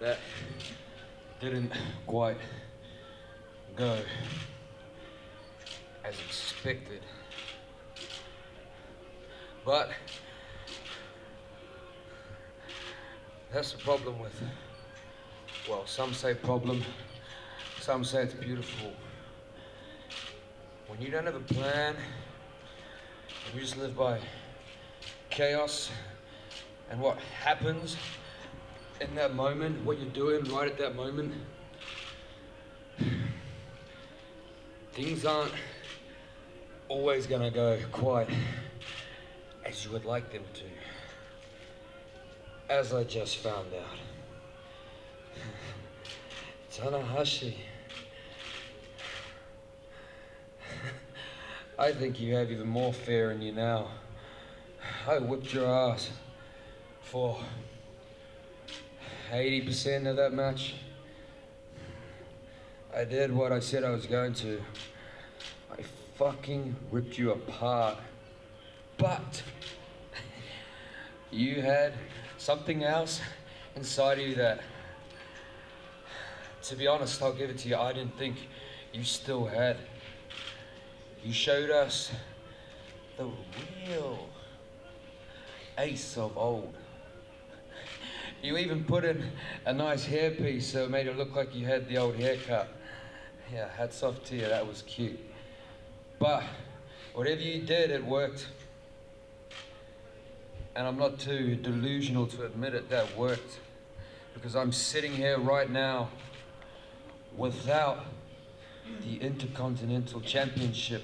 That didn't quite go as expected. But that's the problem with, well, some say problem, some say it's beautiful. When you don't have a plan, you just live by chaos and what happens in that moment, what you're doing right at that moment, things aren't always going to go quite as you would like them to. As I just found out. Tanahashi. I think you have even more fear in you now. I whipped your ass for 80% of that match. I did what I said I was going to. I fucking ripped you apart. But you had something else inside of you that, to be honest, I'll give it to you, I didn't think you still had. You showed us the real ace of old. You even put in a nice hairpiece so it made it look like you had the old haircut. Yeah, hats off to you, that was cute. But whatever you did, it worked. And I'm not too delusional to admit it, that worked. Because I'm sitting here right now without the Intercontinental Championship.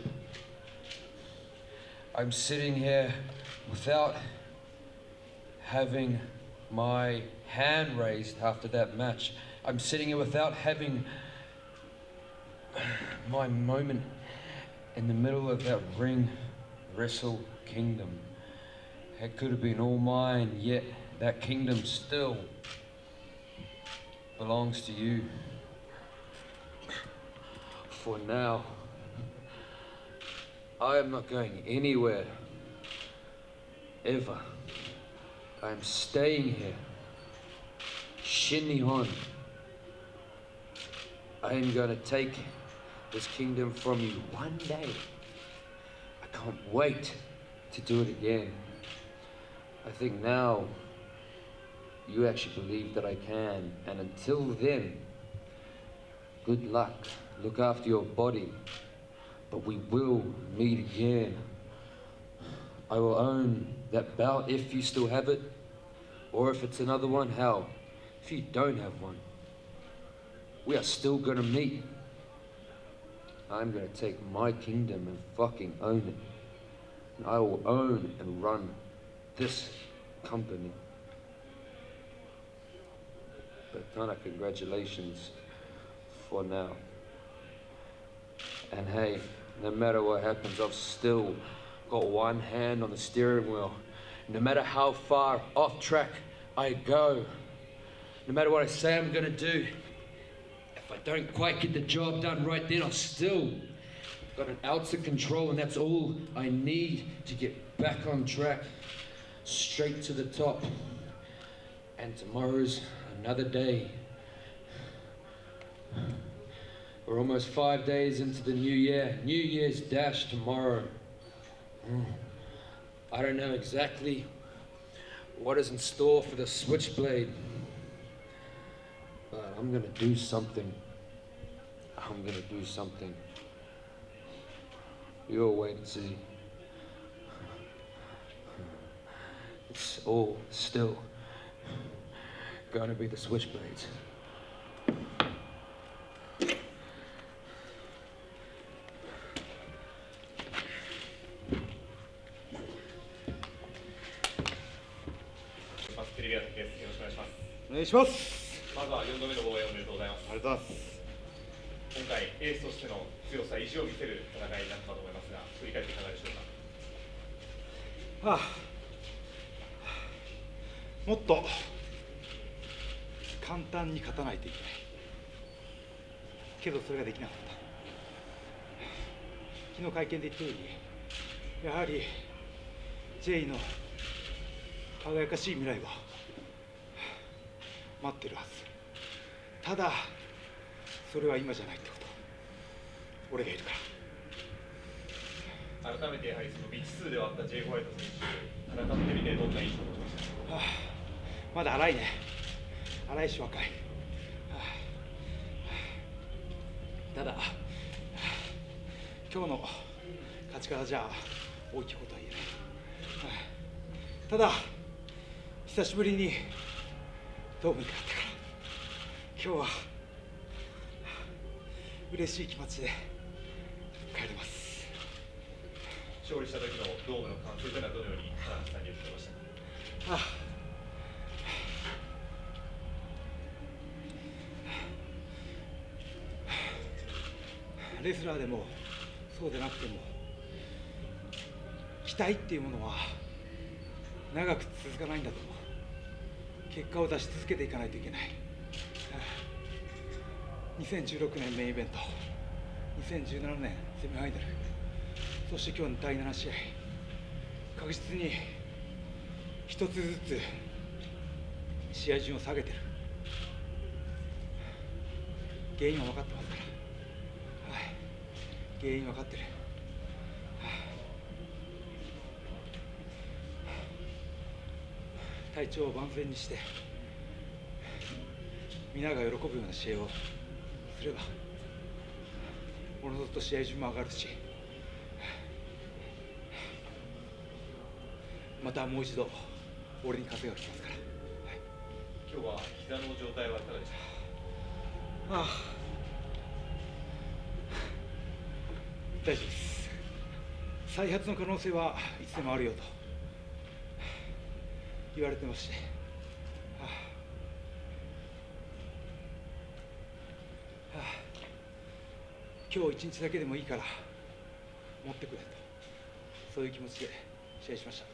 I'm sitting here without having my hand raised after that match. I'm sitting here without having my moment in the middle of that ring wrestle kingdom. It could have been all mine, yet that kingdom still belongs to you. For now, I am not going anywhere. Ever. I am staying here. Shin Nihon. I am going to take this kingdom from you one day. I can't wait to do it again. I think now you actually believe that I can. And until then, good luck. Look after your body. But we will meet again. I will own that belt if you still have it. Or if it's another one, hell, if you don't have one. We are still gonna meet. I'm gonna take my kingdom and fucking own it. And I will own and run this company. But Tana, congratulations for now. And hey, no matter what happens, I've still got one hand on the steering wheel. No matter how far off track I go, no matter what I say I'm gonna do, if I don't quite get the job done right then, I've still got an ounce of control, and that's all I need to get back on track, straight to the top. And tomorrow's another day. We're almost five days into the new year. New Year's Dash tomorrow. I don't know exactly what is in store for the Switchblade. But I'm gonna do something. I'm gonna do something. You'll wait and see. It's all still gonna be the Switchblades. まずは4度目の防衛おめでとうございます。ありがとうございます。今回、エースとしての強さ、意地を見せる戦いになったと思いますが、振り返っていかがでしょうか？はあ、もっと簡単に勝たないといけない。けどそれができなかった。昨日会見で言ったように、やはり J の輝かしい未来は待ってるはず。ただそれは今じゃないってこと。俺がいるから。改めてやはりその未知数ではあった J. ホワイト選手戦ってみてどんな印象を持ちました？かはあ、まだ荒いね。荒いし若い、はあ、ただ、はあ、今日の勝ち方じゃ大きいことは言えない、はあ、ただ久しぶりにドームに帰ったから今日は嬉しい気持ちで帰れます勝利した時のドームの歓声というのはどのように田中さんに言ってましたかああレスラーでもそうでなくても期待っていうものは長く続かないんだと思う。結果を出し続けていかないといけない。2016年メインイベント。2017年セミファイナル。そして今日の第7試合。確実に一つずつ試合順を下げてる。原因は分かってますから。はい。原因分かってる、はあ体調を万全にして皆が喜ぶような試合をすればおのずと試合順も上がるしまたもう一度俺に風が来ますから、はい、今日は膝の状態はいかがでした？かああ。大丈夫です。再発の可能性はいつでもあるよと言われてまして、はあ。はあ、今日一日だけでもいいから持ってくれと。そういう気持ちで試合しました。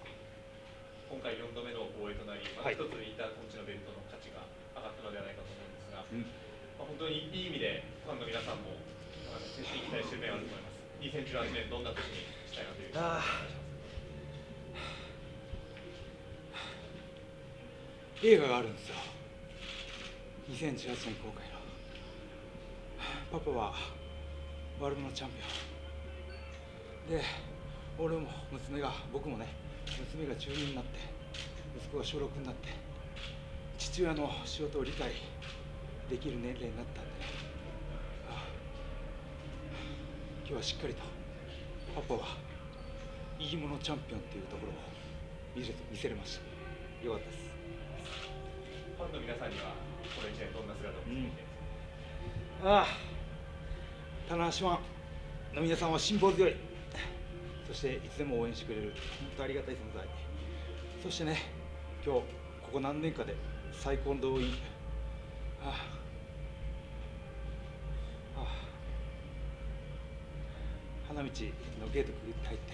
今回4度目の防衛となり、また一つインターコンチのベルトの価値が上がったのではないかと思うんですが、うん。まあ、本当にいい意味でファンの皆さんも選手に期待している面はあると思います。2018年どんな年にしたいなという映画があるんですよ。2018年公開の。パパはワールドのチャンピオン。で俺も娘が僕もね娘が中2になって息子が小6になって父親の仕事を理解できる年齢になったんでね。今日はしっかりとパパはいいものチャンピオンっていうところを見せ見せれました。よかったです。年どん、ああ。棚橋湾の皆さんは辛抱強い。そしていつでも応援してくれる。本当ありがたい存在。そしてね今日ここ何年かで最高の動員。ああ。ああ。花道のゲートくぐって入って。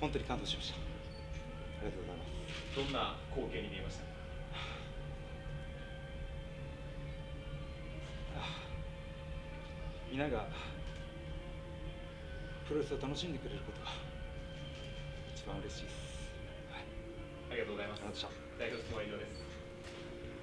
本当に感動しました。どんな光景に見えました？か皆がプロレスを楽しんでくれることが一番嬉しいです。はい、ありがとうございますありがとうございました。代表